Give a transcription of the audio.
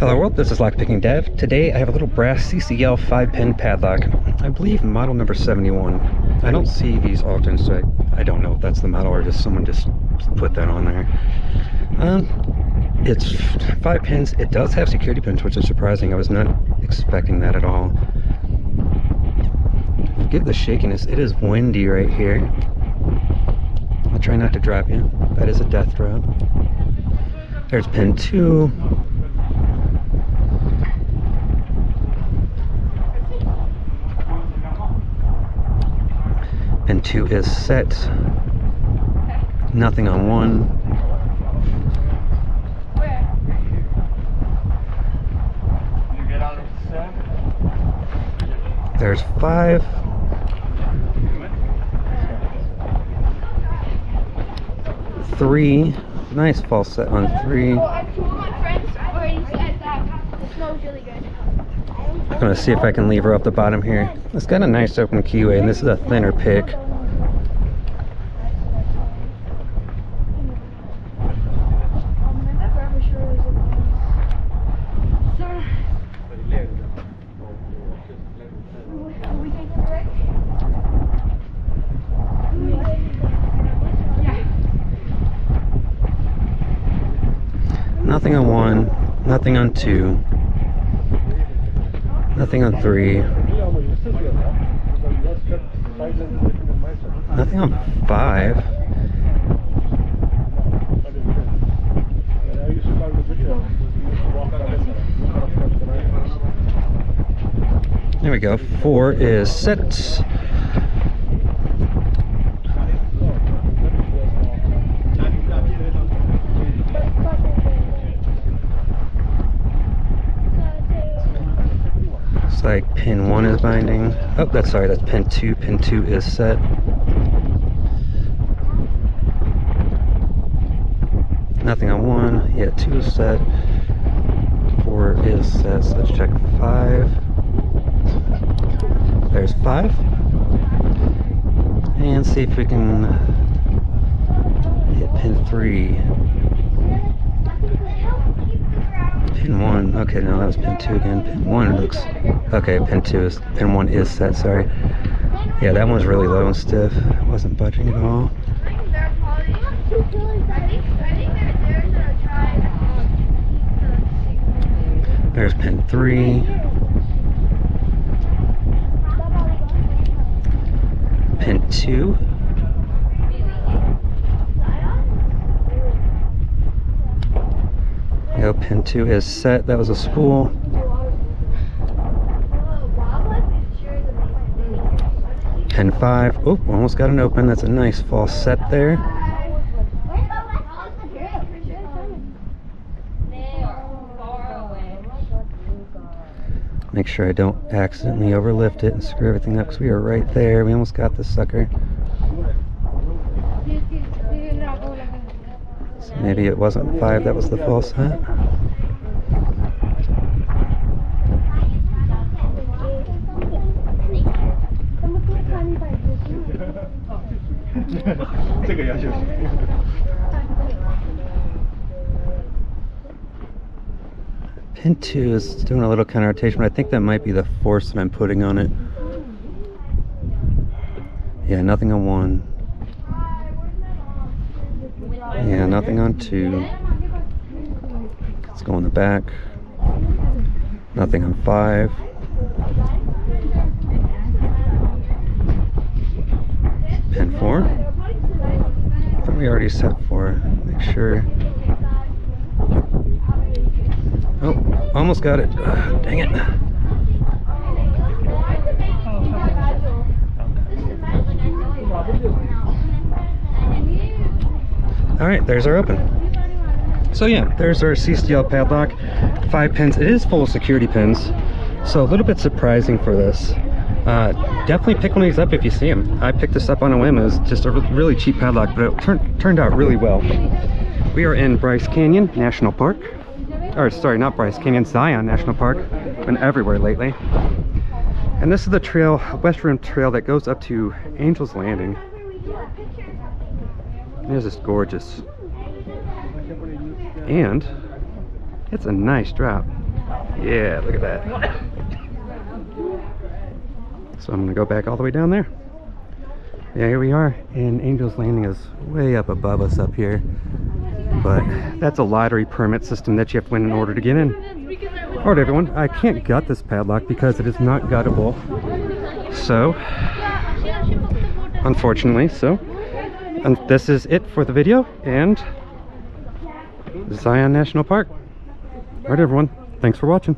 Hello world, this is Lockpicking Dev. Today I have a little brass CCL 5-pin padlock. I believe model number 71. I don't see these often, so I, I don't know if that's the model or just someone just put that on there. Um, it's 5 pins. It does have security pins, which is surprising. I was not expecting that at all. Forgive the shakiness. It is windy right here. I'll try not to drop you. That is a death drop. There's pin 2. Two is set. Nothing on one. There's five. Three. Nice false set on three. I'm gonna see if I can leave her up the bottom here. It's got a nice open keyway and this is a thinner pick. Nothing on one, nothing on two. Nothing on three. Nothing on five. There we go. Four is set. Like pin one is binding. Oh, that's sorry, that's pin two. Pin two is set. Nothing on one. Yeah, two is set. Four is set. So let's check five. There's five. And see if we can hit pin three. Pin one. Okay, no, that was pin two again. Pin one looks okay. Pin two is pin one is set. Sorry. Yeah, that one's really low and stiff. It wasn't budging at all. There's pin three. Pin two. Go pin two is set. That was a spool. Pin five. Oh, almost got an open. That's a nice false set there. Make sure I don't accidentally overlift it and screw everything up because we are right there. We almost got this sucker. So maybe it wasn't five, that was the false set. Pin 2 is doing a little counter rotation, but I think that might be the force that I'm putting on it. Yeah, nothing on 1. Yeah, nothing on 2. Let's go in the back. Nothing on 5. Pin 4. I thought we already set 4. Make sure. Oh, almost got it. Dang it. All right, there's our open. So yeah, there's our CCL padlock, five pins. It is full of security pins, so a little bit surprising for this. Uh, definitely pick one of these up if you see them. I picked this up on a whim. It was just a really cheap padlock, but it turned, turned out really well. We are in Bryce Canyon National Park or sorry, not Bryce Canyon, Zion National Park. Been everywhere lately. And this is the trail, West Rim Trail that goes up to Angel's Landing. It is gorgeous. And it's a nice drop. Yeah, look at that. So I'm gonna go back all the way down there. Yeah, here we are, and Angel's Landing is way up above us up here. But that's a lottery permit system that you have to win in order to get in. Alright everyone, I can't gut this padlock because it is not guttable. So, unfortunately, so. And this is it for the video, and Zion National Park. Alright everyone, thanks for watching.